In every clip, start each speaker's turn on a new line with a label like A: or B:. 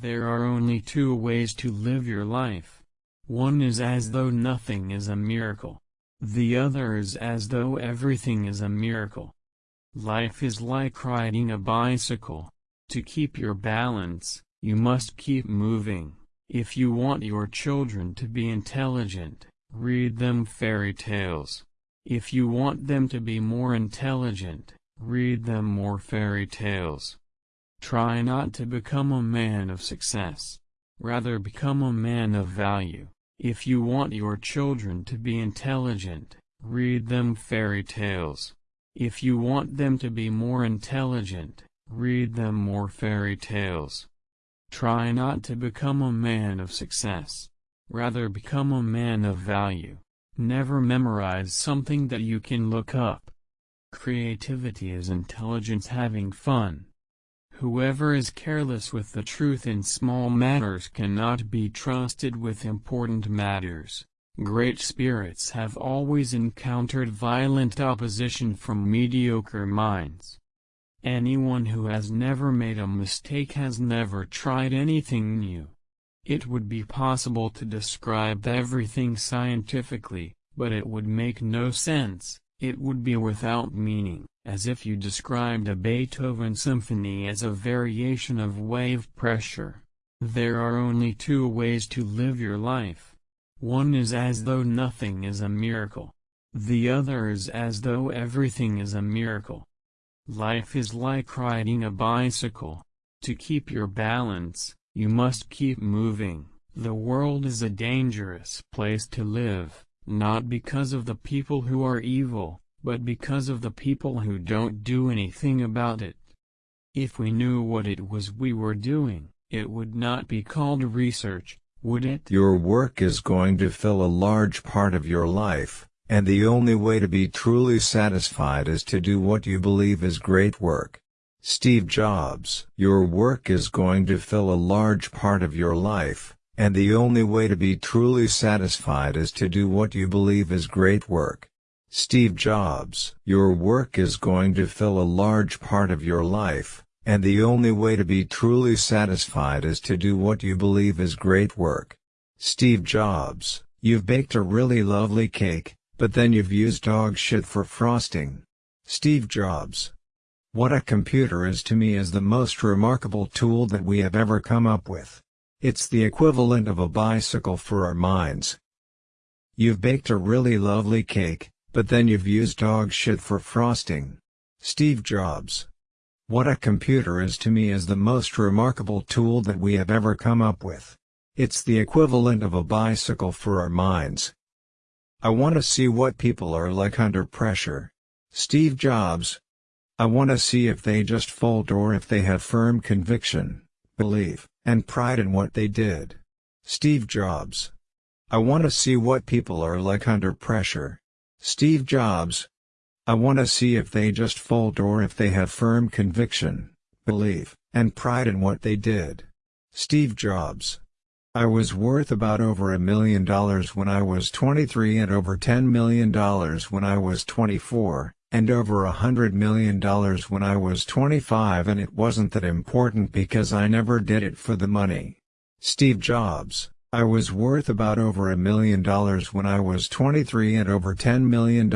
A: There
B: are only two ways to live your life. One is as though nothing is a miracle. The other is as though everything is a miracle. Life is like riding a bicycle. To keep your balance, you must keep moving. If you want your children to be intelligent, read them fairy tales. If you want them to be more intelligent, read them more fairy tales. Try not to become a man of success. Rather become a man of value. If you want your children to be intelligent, read them fairy tales. If you want them to be more intelligent, read them more fairy tales. Try not to become a man of success. Rather become a man of value. Never memorize something that you can look up. Creativity is intelligence having fun. Whoever is careless with the truth in small matters cannot be trusted with important matters. Great spirits have always encountered violent opposition from mediocre minds. Anyone who has never made a mistake has never tried anything new. It would be possible to describe everything scientifically, but it would make no sense. It would be without meaning, as if you described a Beethoven symphony as a variation of wave pressure. There are only two ways to live your life. One is as though nothing is a miracle. The other is as though everything is a miracle. Life is like riding a bicycle. To keep your balance, you must keep moving. The world is a dangerous place to live not because of the people who are evil, but because of the people who don't do anything about it. If we knew what it was we were doing, it would not be called research, would
A: it? Your work is going to fill a large part of your life, and the only way to be truly satisfied is to do what you believe is great work. Steve Jobs Your work is going to fill a large part of your life, and the only way to be truly satisfied is to do what you believe is great work. Steve Jobs Your work is going to fill a large part of your life, and the only way to be truly satisfied is to do what you believe is great work. Steve Jobs You've baked a really lovely cake, but then you've used dog shit for frosting. Steve Jobs What a computer is to me is the most remarkable tool that we have ever come up with. It's the equivalent of a bicycle for our minds. You've baked a really lovely cake, but then you've used dog shit for frosting. Steve Jobs. What a computer is to me is the most remarkable tool that we have ever come up with. It's the equivalent of a bicycle for our minds. I want to see what people are like under pressure. Steve Jobs. I want to see if they just fold or if they have firm conviction belief, and pride in what they did. Steve Jobs. I want to see what people are like under pressure. Steve Jobs. I want to see if they just fold or if they have firm conviction, belief, and pride in what they did. Steve Jobs. I was worth about over a million dollars when I was 23 and over $10 million when I was 24, and over a hundred million dollars when I was 25 and it wasn't that important because I never did it for the money. Steve Jobs I was worth about over a million dollars when I was 23 and over $10 million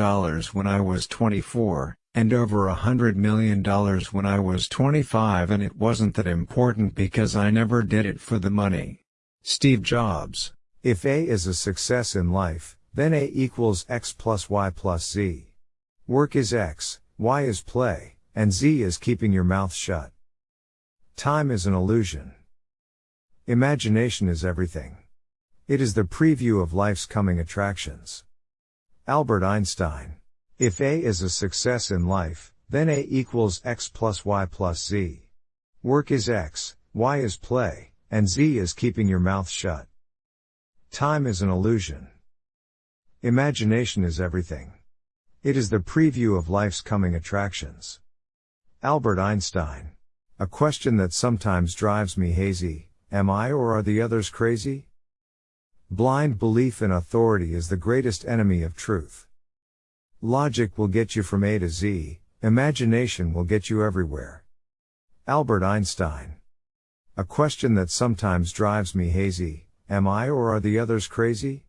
A: when I was 24, and over a hundred million dollars when I was 25 and it wasn't that important because I never did it for the money. Steve Jobs If A is a success in life, then A equals X plus Y plus Z. Work is X, Y is play, and Z is keeping your mouth shut. Time is an illusion. Imagination is everything. It is the preview of life's coming attractions. Albert Einstein. If A is a success in life, then A equals X plus Y plus Z. Work is X, Y is play, and Z is keeping your mouth shut. Time is an illusion. Imagination is everything. It is the preview of life's coming attractions. Albert Einstein. A question that sometimes drives me hazy Am I or are the others crazy? Blind belief in authority is the greatest enemy of truth. Logic will get you from A to Z, imagination will get you everywhere. Albert Einstein. A question that sometimes drives me hazy Am I or are the others crazy?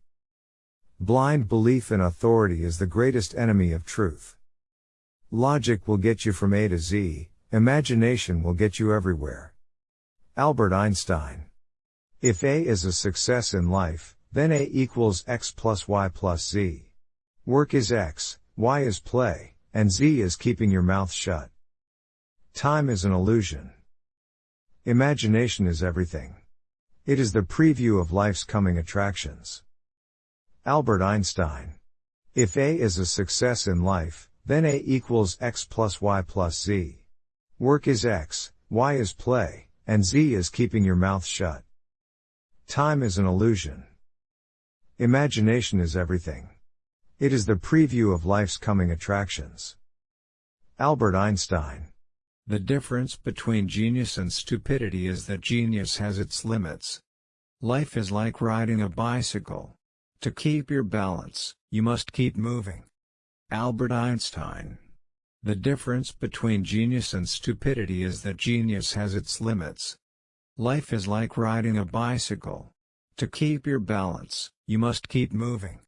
A: Blind belief in authority is the greatest enemy of truth. Logic will get you from A to Z, imagination will get you everywhere. Albert Einstein. If A is a success in life, then A equals X plus Y plus Z. Work is X, Y is play, and Z is keeping your mouth shut. Time is an illusion. Imagination is everything. It is the preview of life's coming attractions. Albert Einstein. If A is a success in life, then A equals X plus Y plus Z. Work is X, Y is play, and Z is keeping your mouth shut. Time is an illusion. Imagination is everything. It is the preview of life's coming attractions. Albert Einstein. The difference between genius and stupidity is that genius has its limits. Life is like riding a bicycle. To keep your balance, you must keep moving. Albert Einstein The difference between genius and stupidity is that genius has its limits. Life is like riding a bicycle. To keep your balance, you must keep moving.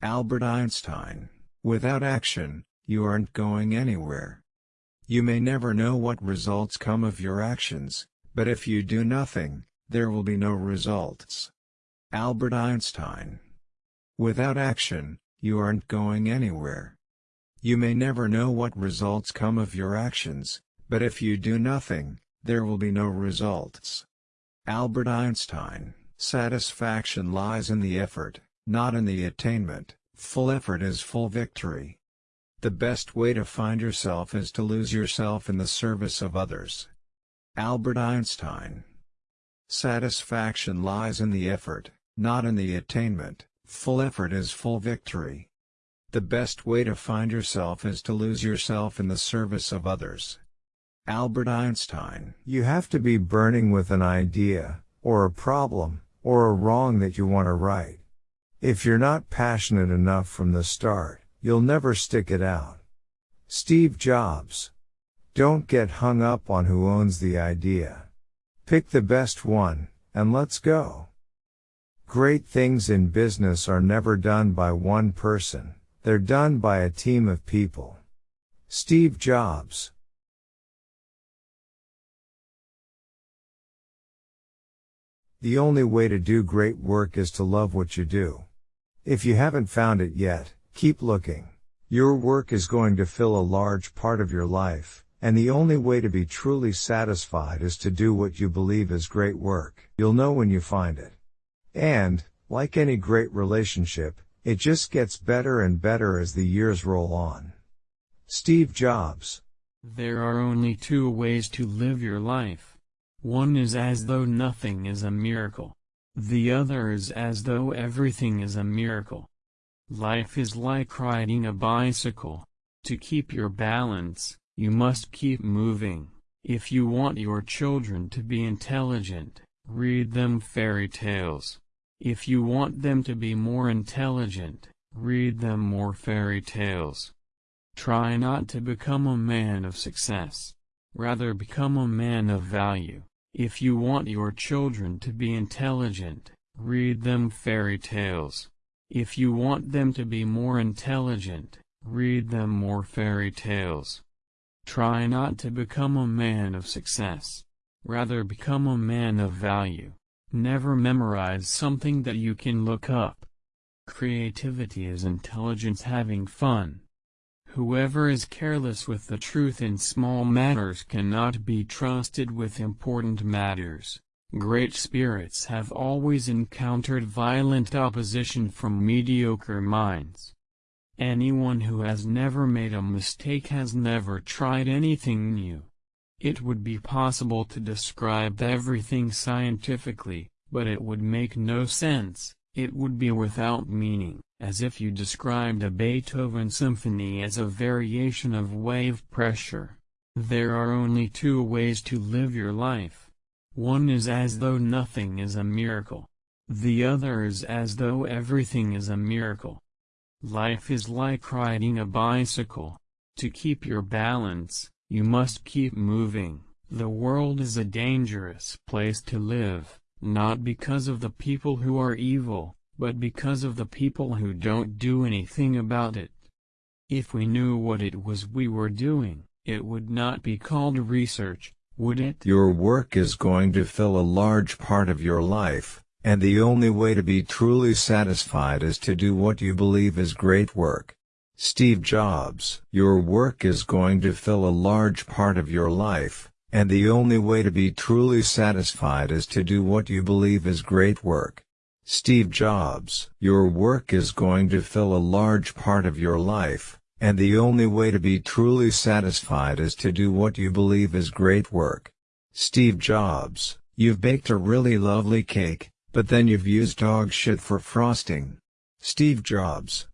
A: Albert Einstein Without action, you aren't going anywhere. You may never know what results come of your actions, but if you do nothing, there will be no results. Albert Einstein Without action, you aren't going anywhere. You may never know what results come of your actions, but if you do nothing, there will be no results. Albert Einstein, satisfaction lies in the effort, not in the attainment, full effort is full victory. The best way to find yourself is to lose yourself in the service of others. Albert Einstein Satisfaction lies in the effort, not in the attainment, Full effort is full victory. The best way to find yourself is to lose yourself in the service of others. Albert Einstein You have to be burning with an idea, or a problem, or a wrong that you want to right. If you're not passionate enough from the start, you'll never stick it out. Steve Jobs Don't get hung up on who owns the idea. Pick the best one, and let's go. Great things in business are never done by one person, they're done by a team of people. Steve Jobs The only way to do great work is to love what you do. If you haven't found it yet, keep looking. Your work is going to fill a large part of your life, and the only way to be truly satisfied is to do what you believe is great work. You'll know when you find it. And, like any great relationship, it just gets better and better as the years roll on. Steve Jobs
B: There are only two ways to live your life. One is as though nothing is a miracle. The other is as though everything is a miracle. Life is like riding a bicycle. To keep your balance, you must keep moving. If you want your children to be intelligent, read them fairy tales. If you want them to be more intelligent, read them more fairy tales. Try not to become a man of success. Rather become a man of value. If you want your children to be intelligent, read them fairy tales. If you want them to be more intelligent, read them more fairy tales. Try not to become a man of success. Rather become a man of value. Never memorize something that you can look up. Creativity is intelligence having fun. Whoever is careless with the truth in small matters cannot be trusted with important matters. Great spirits have always encountered violent opposition from mediocre minds. Anyone who has never made a mistake has never tried anything new. It would be possible to describe everything scientifically, but it would make no sense, it would be without meaning, as if you described a Beethoven symphony as a variation of wave pressure. There are only two ways to live your life. One is as though nothing is a miracle. The other is as though everything is a miracle. Life is like riding a bicycle. To keep your balance, you must keep moving. The world is a dangerous place to live, not because of the people who are evil, but because of the people who don't do anything about it. If we knew what it was we were doing, it would not be called research,
A: would it? Your work is going to fill a large part of your life, and the only way to be truly satisfied is to do what you believe is great work. Steve Jobs. Your work is going to fill a large part of your life, and the only way to be truly satisfied is to do what you believe is great work. Steve Jobs. Your work is going to fill a large part of your life, and the only way to be truly satisfied is to do what you believe is great work. Steve Jobs. You've baked a really lovely cake, but then you've used dog shit for frosting. Steve Jobs.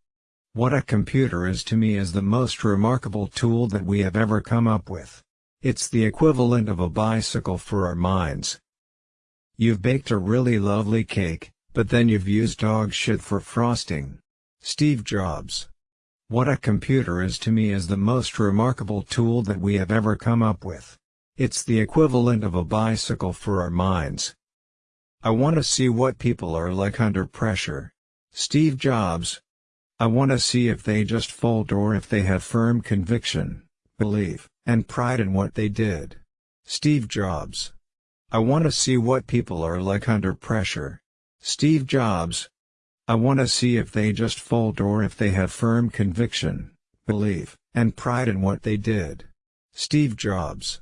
A: What a computer is to me is the most remarkable tool that we have ever come up with. It's the equivalent of a bicycle for our minds. You've baked a really lovely cake, but then you've used dog shit for frosting. Steve Jobs. What a computer is to me is the most remarkable tool that we have ever come up with. It's the equivalent of a bicycle for our minds. I want to see what people are like under pressure. Steve Jobs, I want to see if they just fold or if they have firm conviction, belief, and pride in what they did. Steve Jobs. I want to see what people are like under pressure. Steve Jobs. I want to see if they just fold or if they have firm conviction, belief, and pride in what they did. Steve Jobs.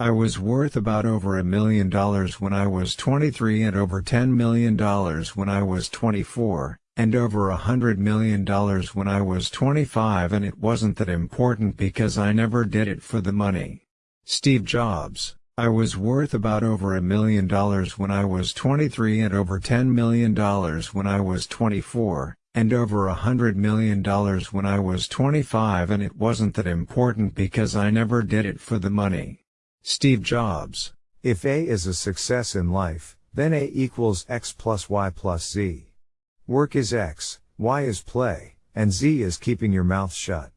A: I was worth about over a million dollars when I was 23 and over $10 million when I was 24, and over a hundred million dollars when I was 25 and it wasn't that important because I never did it for the money. Steve Jobs, I was worth about over a million dollars when I was 23 and over 10 million dollars when I was 24, and over a hundred million dollars when I was 25 and it wasn't that important because I never did it for the money. Steve Jobs, if A is a success in life, then A equals X plus Y plus Z. Work is X, Y is play, and Z is keeping your mouth shut.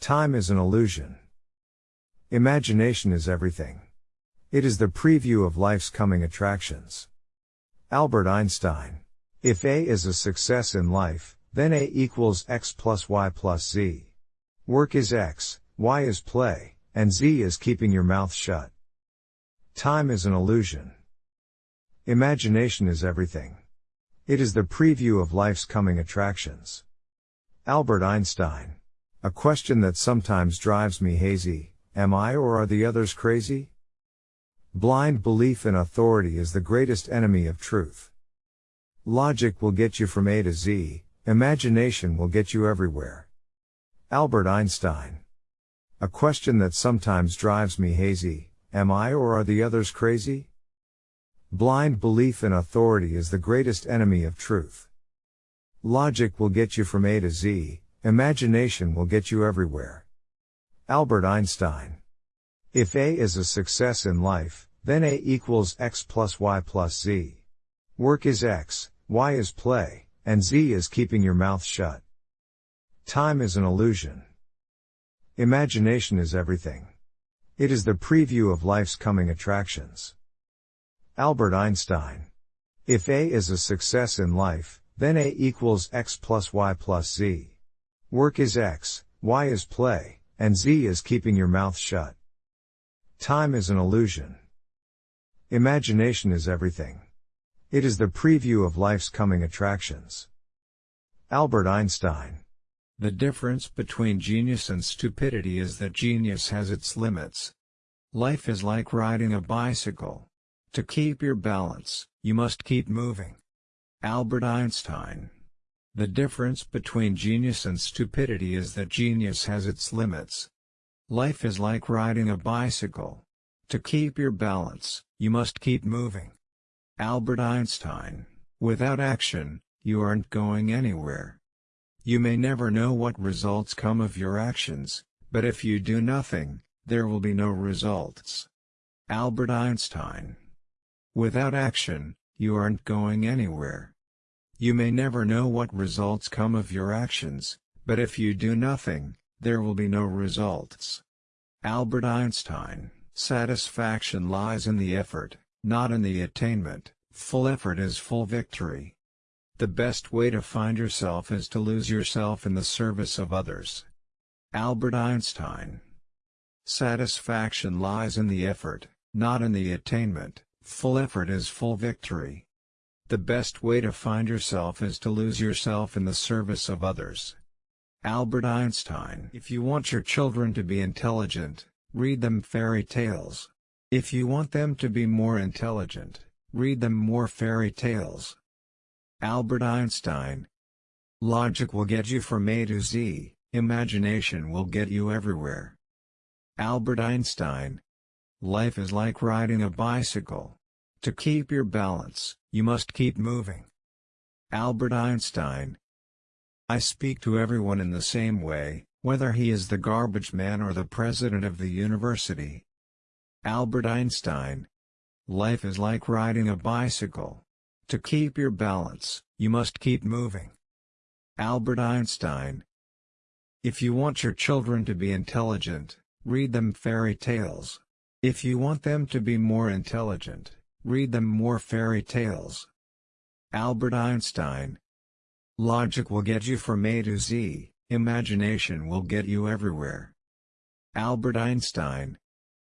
A: Time is an illusion. Imagination is everything. It is the preview of life's coming attractions. Albert Einstein. If A is a success in life, then A equals X plus Y plus Z. Work is X, Y is play, and Z is keeping your mouth shut. Time is an illusion. Imagination is everything. It is the preview of life's coming attractions. Albert Einstein. A question that sometimes drives me hazy Am I or are the others crazy? Blind belief in authority is the greatest enemy of truth. Logic will get you from A to Z, imagination will get you everywhere. Albert Einstein. A question that sometimes drives me hazy Am I or are the others crazy? Blind belief in authority is the greatest enemy of truth. Logic will get you from A to Z, imagination will get you everywhere. Albert Einstein. If A is a success in life, then A equals X plus Y plus Z. Work is X, Y is play, and Z is keeping your mouth shut. Time is an illusion. Imagination is everything. It is the preview of life's coming attractions. Albert Einstein. If A is a success in life, then A equals X plus Y plus Z. Work is X, Y is play, and Z is keeping your mouth shut. Time is an illusion. Imagination is everything. It is the preview of life's coming attractions. Albert Einstein. The difference between genius and stupidity is that genius has its limits. Life is like riding a bicycle. To keep your balance, you must keep moving. Albert Einstein The difference between genius and stupidity is that genius has its limits. Life is like riding a bicycle. To keep your balance, you must keep moving. Albert Einstein Without action, you aren't going anywhere. You may never know what results come of your actions, but if you do nothing, there will be no results. Albert Einstein Without action, you aren't going anywhere. You may never know what results come of your actions, but if you do nothing, there will be no results. Albert Einstein, satisfaction lies in the effort, not in the attainment. Full effort is full victory. The best way to find yourself is to lose yourself in the service of others. Albert Einstein Satisfaction lies in the effort, not in the attainment. Full effort is full victory. The best way to find yourself is to lose yourself in the service of others. Albert Einstein If you want your children to be intelligent, read them fairy tales. If you want them to be more intelligent, read them more fairy tales. Albert Einstein Logic will get you from A to Z, imagination will get you everywhere. Albert Einstein Life is like riding a bicycle. To keep your balance, you must keep moving. Albert Einstein I speak to everyone in the same way, whether he is the garbage man or the president of the university. Albert Einstein Life is like riding a bicycle. To keep your balance, you must keep moving. Albert Einstein If you want your children to be intelligent, read them fairy tales. If you want them to be more intelligent, read them more fairy tales. Albert Einstein Logic will get you from A to Z, imagination will get you everywhere. Albert Einstein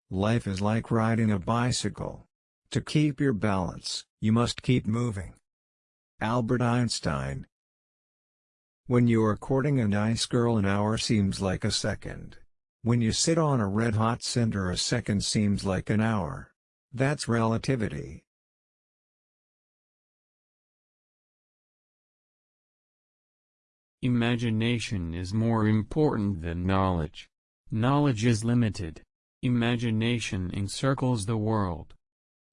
A: Life is like riding a bicycle. To keep your balance, you must keep moving. Albert Einstein When you are courting a nice girl an hour seems like a second. When you sit on a red-hot cinder a second seems like an hour. That's relativity.
B: Imagination is more important than knowledge. Knowledge is limited. Imagination encircles the world.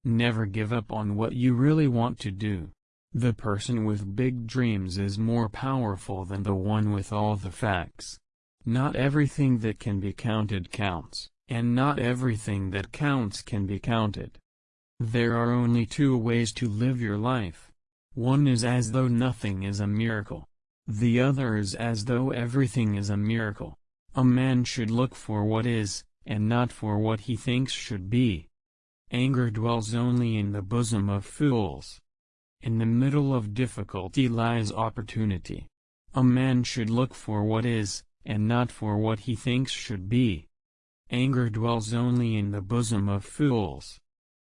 B: Never give up on what you really want to do. The person with big dreams is more powerful than the one with all the facts. Not everything that can be counted counts, and not everything that counts can be counted. There are only two ways to live your life. One is as though nothing is a miracle. The other is as though everything is a miracle. A man should look for what is, and not for what he thinks should be. Anger dwells only in the bosom of fools. In the middle of difficulty lies opportunity. A man should look for what is, and not for what he thinks should be. Anger dwells only in the bosom of fools.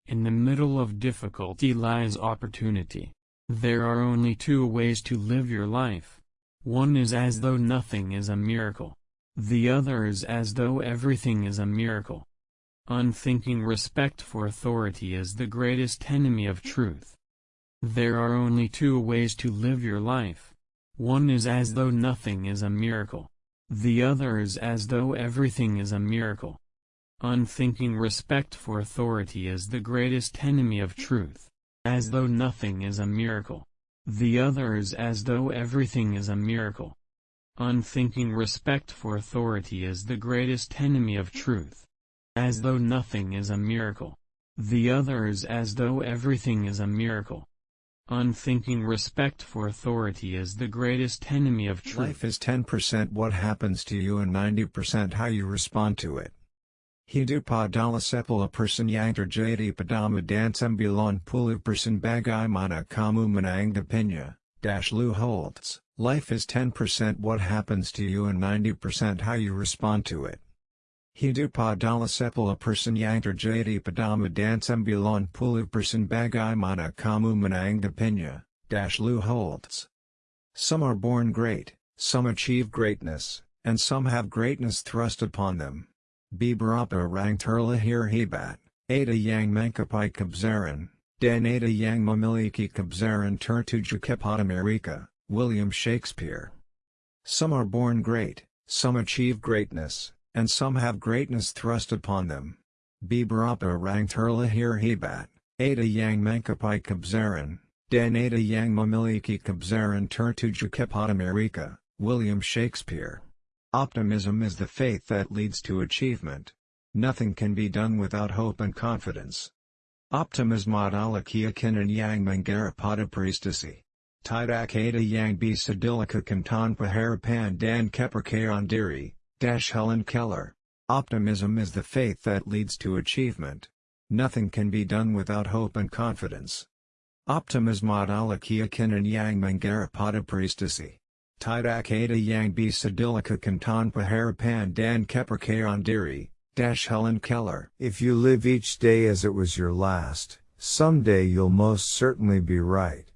B: In the middle of difficulty lies opportunity. There are only two ways to live your life. One is as though nothing is a miracle. The other is as though everything is a miracle. Unthinking respect for authority is the greatest enemy of truth. There are only two ways to live your life. One is as though nothing is a miracle the other is as though everything is a miracle. Unthinking respect for authority is the greatest enemy of truth, as though nothing is a miracle. The other is as though everything is a miracle. Unthinking respect for authority is the greatest enemy of truth. As though nothing is a miracle. The other is as though everything is a miracle. Unthinking respect for authority is the greatest enemy of truth. Life is
A: 10% what happens to you and 90% how you respond to it. Hidu padala sepala person yantar jadi padama dansambulan pulu person bagai mana kamu menangdapinya, dash Lou Holtz. Life is 10% what happens to you and 90% how you respond to it. Hidu padala sepala persanyangter jadi padama dansambulan pulu person bagai mana kamu menanggapinya, dash Lou Holtz. Some are born great, some achieve greatness, and some have greatness thrust upon them. Bibarapa rang terlahir hebat, ada yang mankapai kabzaran, dan ada yang memiliki kabzaran tertuju kepada Amerika, William Shakespeare. Some are born great, some achieve greatness, and some have greatness thrust upon them. Bibarapa ranked Hurlahir Hebat, Ada Yang Mankapai Kabzaran, Dan Ada Yang Mamiliki Kabzaran Turtuja Kepotamirika, William Shakespeare. Optimism is the faith that leads to achievement. Nothing can be done without hope and confidence. Optimism Optimismadalakiakin and Yang Mangarapada Priestessi. Tidak Ada Yang dilakukan tanpa Paharapan Dan Keperkayan Diri, Dash Helen Keller. Optimism is the faith that leads to achievement. Nothing can be done without hope and confidence. Optimismod alakia kinan yang mangarapada priestessi. Tidak ada yang bisa dilakukan tanpa harapan dan kepercayaan diri, dash Helen Keller. If you live each day as it was your last, someday you'll most certainly be right.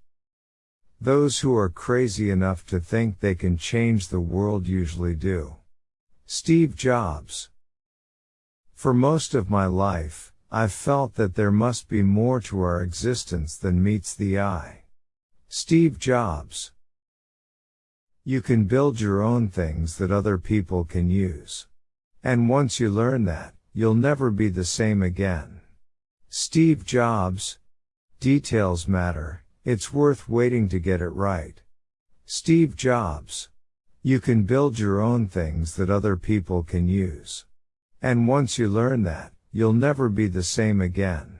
A: Those who are crazy enough to think they can change the world usually do. Steve Jobs. For most of my life, I've felt that there must be more to our existence than meets the eye. Steve Jobs. You can build your own things that other people can use. And once you learn that, you'll never be the same again. Steve Jobs. Details matter, it's worth waiting to get it right. Steve Jobs. You can build your own things that other people can use. And once you learn that, you'll never be the same again.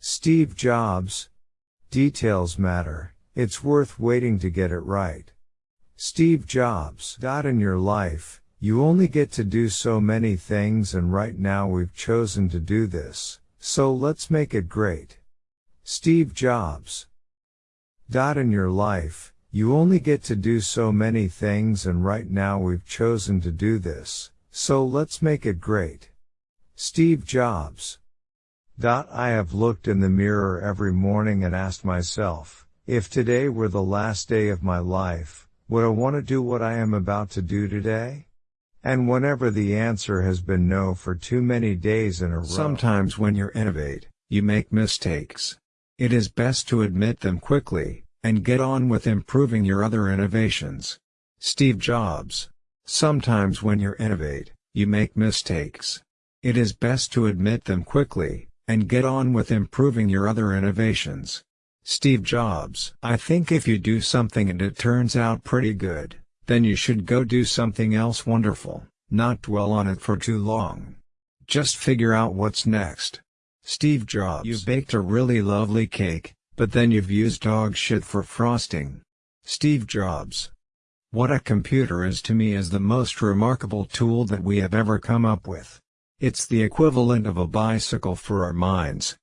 A: Steve Jobs. Details matter, it's worth waiting to get it right. Steve Jobs. In your life, you only get to do so many things and right now we've chosen to do this, so let's make it great. Steve Jobs. In your life, you only get to do so many things and right now we've chosen to do this, so let's make it great. Steve Jobs. I have looked in the mirror every morning and asked myself, if today were the last day of my life, would I want to do what I am about to do today? And whenever the answer has been no for too many days in a row. Sometimes when you innovate, you make mistakes. It is best to admit them quickly, and get on with improving your other innovations. Steve Jobs. Sometimes when you innovate, you make mistakes. It is best to admit them quickly, and get on with improving your other innovations. Steve Jobs. I think if you do something and it turns out pretty good, then you should go do something else wonderful, not dwell on it for too long. Just figure out what's next. Steve Jobs. You baked a really lovely cake, but then you've used dog shit for frosting. Steve Jobs. What a computer is to me is the most remarkable tool that we have ever come up with. It's the equivalent of a bicycle for our minds.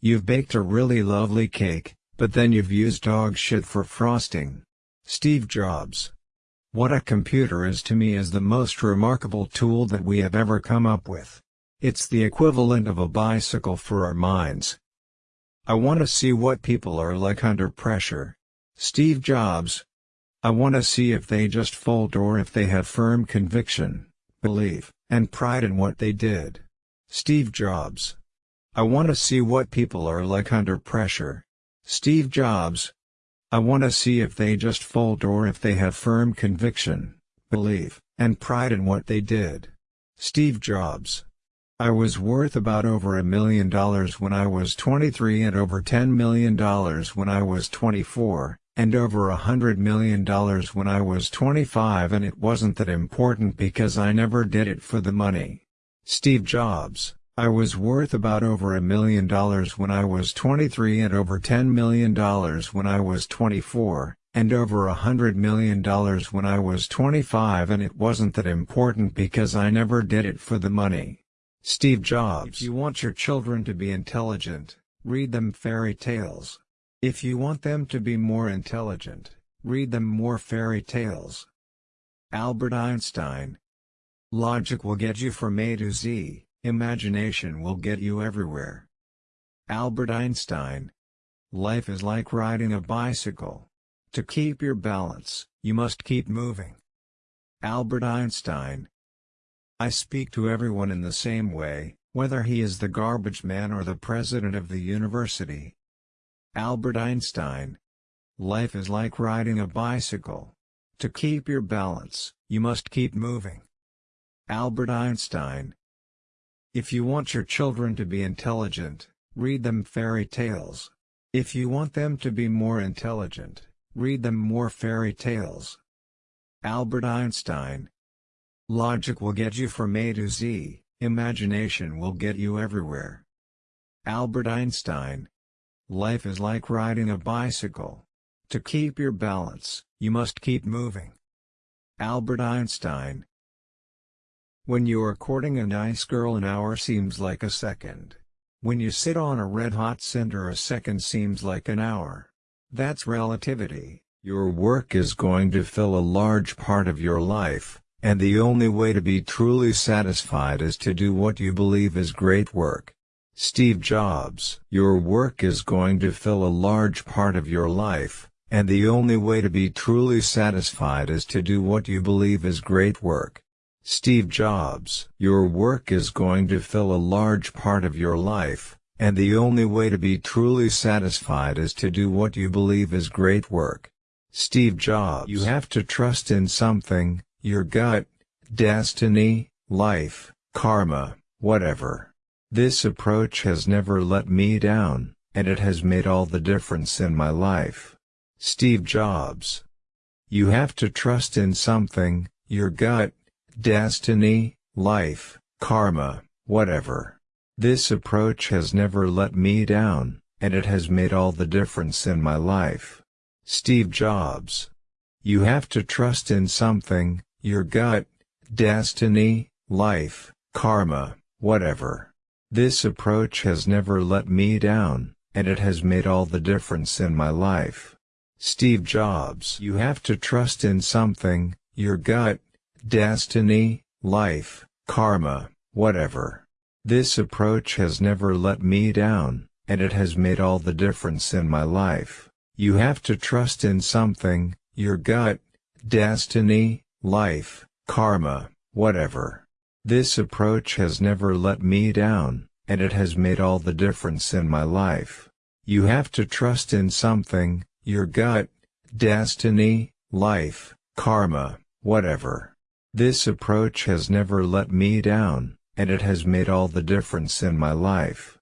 A: You've baked a really lovely cake, but then you've used dog shit for frosting. Steve Jobs. What a computer is to me is the most remarkable tool that we have ever come up with. It's the equivalent of a bicycle for our minds. I want to see what people are like under pressure. Steve Jobs. I want to see if they just fold or if they have firm conviction, belief, and pride in what they did. Steve Jobs. I want to see what people are like under pressure. Steve Jobs. I want to see if they just fold or if they have firm conviction, belief, and pride in what they did. Steve Jobs. I was worth about over a million dollars when I was 23 and over $10 million when I was 24, and over a hundred million dollars when I was 25 and it wasn't that important because I never did it for the money. Steve Jobs I was worth about over a million dollars when I was 23 and over $10 million when I was 24, and over a hundred million dollars when I was 25 and it wasn't that important because I never did it for the money. Steve Jobs If you want your children to be intelligent, read them fairy tales. If you want them to be more intelligent, read them more fairy tales. Albert Einstein Logic will get you from A to Z, imagination will get you everywhere. Albert Einstein Life is like riding a bicycle. To keep your balance, you must keep moving. Albert Einstein I speak to everyone in the same way, whether he is the garbage man or the president of the university. Albert Einstein Life is like riding a bicycle. To keep your balance, you must keep moving. Albert Einstein If you want your children to be intelligent, read them fairy tales. If you want them to be more intelligent, read them more fairy tales. Albert Einstein Logic will get you from A to Z, imagination will get you everywhere. Albert Einstein Life is like riding a bicycle. To keep your balance, you must keep moving. Albert Einstein When you're courting a nice girl an hour seems like a second. When you sit on a red-hot cinder a second seems like an hour. That's relativity. Your work is going to fill a large part of your life, and the only way to be truly satisfied is to do what you believe is great work. Steve Jobs Your work is going to fill a large part of your life, and the only way to be truly satisfied is to do what you believe is great work. Steve Jobs Your work is going to fill a large part of your life, and the only way to be truly satisfied is to do what you believe is great work. Steve Jobs You have to trust in something, your gut, destiny, life, karma, whatever. This approach has never let me down, and it has made all the difference in my life. Steve Jobs You have to trust in something, your gut, destiny, life, karma, whatever. This approach has never let me down, and it has made all the difference in my life. Steve Jobs You have to trust in something, your gut, destiny, life, karma, whatever. This approach has never let me down, and it has made all the difference in my life. Steve Jobs You have to trust in something, your gut, destiny, life, karma, whatever. This approach has never let me down, and it has made all the difference in my life. You have to trust in something, your gut, destiny, life, karma, whatever. This approach has never let me down, and it has made all the difference in my life. You have to trust in something, your gut, destiny, life, karma, whatever. This approach has never let me down, and it has made all the difference in my life.